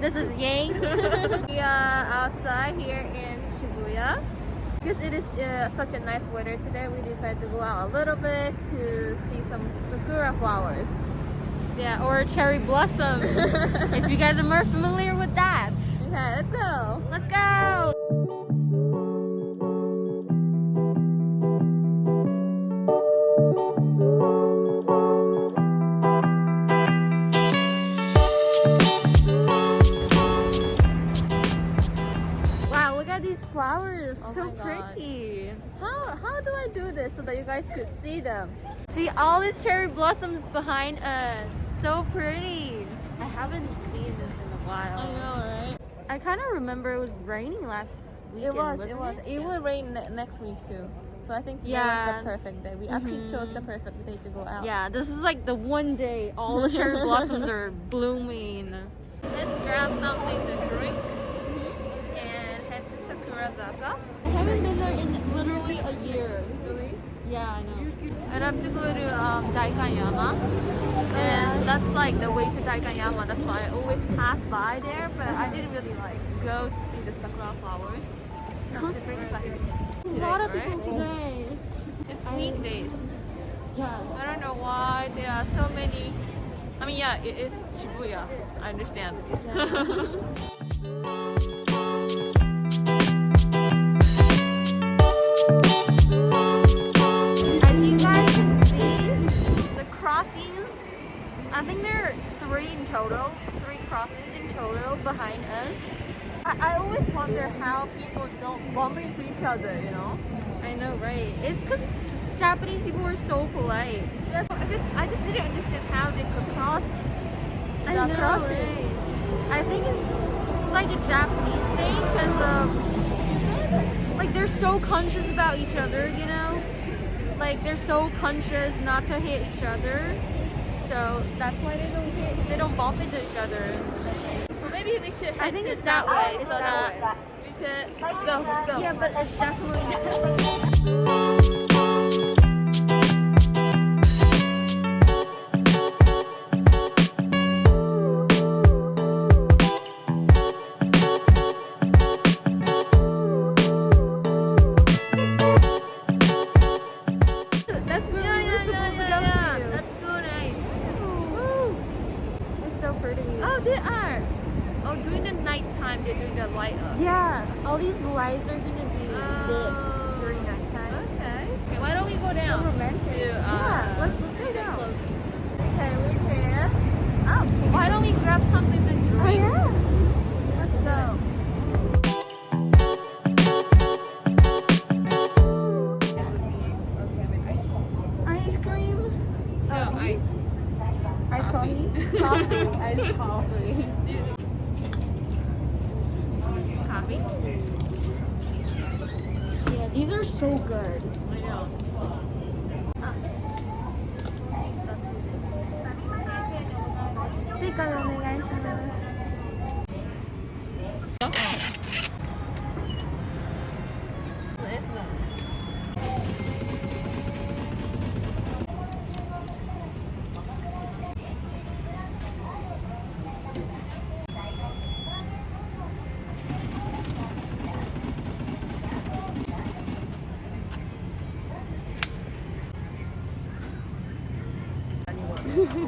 This is Yang. we are outside here in Shibuya. Because it is uh, such a nice weather today, we decided to go out a little bit to see some sakura flowers. Yeah, or cherry blossom. if you guys are more familiar with that. Flowers. Oh so pretty. How, how do I do this so that you guys could see them? See all these cherry blossoms behind us. So pretty. I haven't seen this in a while. I know, right? I kind of remember it was raining last weekend. It was, it was. It will rain ne- next week too. So I think today Yeah. was the perfect day. We actually Mhm. chose the perfect day to go out. Yeah, this is like the one day all the cherry blossoms are blooming. Let's grab something to drink and head to Sakurazaka. I haven't been there in literally a year. Really? Yeah, I know. I'd have to go to um, Daikanyama. And that's like the way to Daikanyama. That's why I always pass by there, but I didn't really like go to see the sakura flowers. I'm super excited. A Today, lot of people today. It's weekdays. Yeah. I don't know why there are so many. I mean, yeah, it is Shibuya. I understand. As total, three crossings in total behind us. I, I always wonder how people don't bump into each other, you know? I know, right? It's because Japanese people are so polite. Yes, I just, I just didn't understand how they could cross I know, crossing. right? I think it's, it's like a Japanese thing because um, Like they're so conscious about each other, you know? Like they're so conscious not to hit each other. So that's why they don't hit, they don't bump into each other. well, maybe we should head I think to it's that that way, way it's so that that we could. Let's go, let's go. Yeah, but it's definitely That's where Yeah, we were yeah, supposed yeah, yeah, go yeah. to. That's so nice. Woo. It's so pretty. Oh, they are. Oh, during the nighttime, they're doing the light up. Yeah, all these lights are gonna be Oh. lit during that time. Okay. Okay, why don't we go down? So romantic. To, uh, yeah, let's let's go down. closely. Okay, we're here. Oh, why don't we grab something to drink? Oh yeah. Let's go. Ice cream. No, ice. Ice Coffee. coffee. Ice coffee. Coffee? Yeah, these are so good. I know. Okay,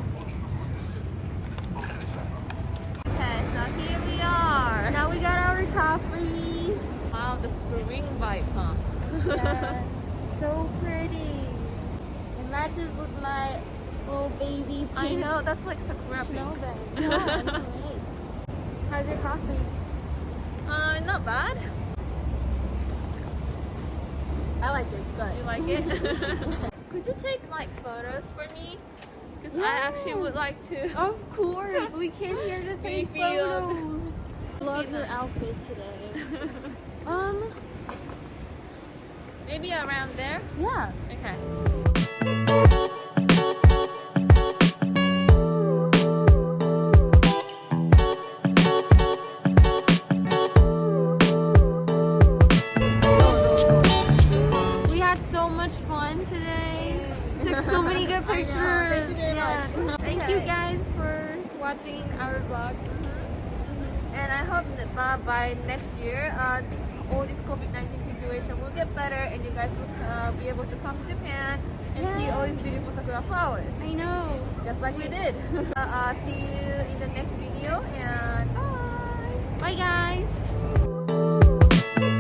so here we are. Now we got our coffee. Wow, the spring vibe, huh? Yeah, so pretty. It matches with my little baby I know, that's like sakura snow pink. bag. Yeah, right? How's your coffee? Uh, not bad. I like it. It's good. You like it? Could you take like photos for me? Because I actually would like to. Of course, we came here to take Take photos. Love your outfit today. um, Maybe around there? yeah. Okay. We had so much fun today so many good pictures. Thank you very yeah. much. Thank okay. you guys for watching our vlog. And I hope that by next year, uh, all this COVID-19 situation will get better and you guys will uh, be able to come to Japan and see all these beautiful sakura flowers. I know. Just like we did. uh, uh, see you in the next video and bye. Bye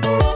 guys.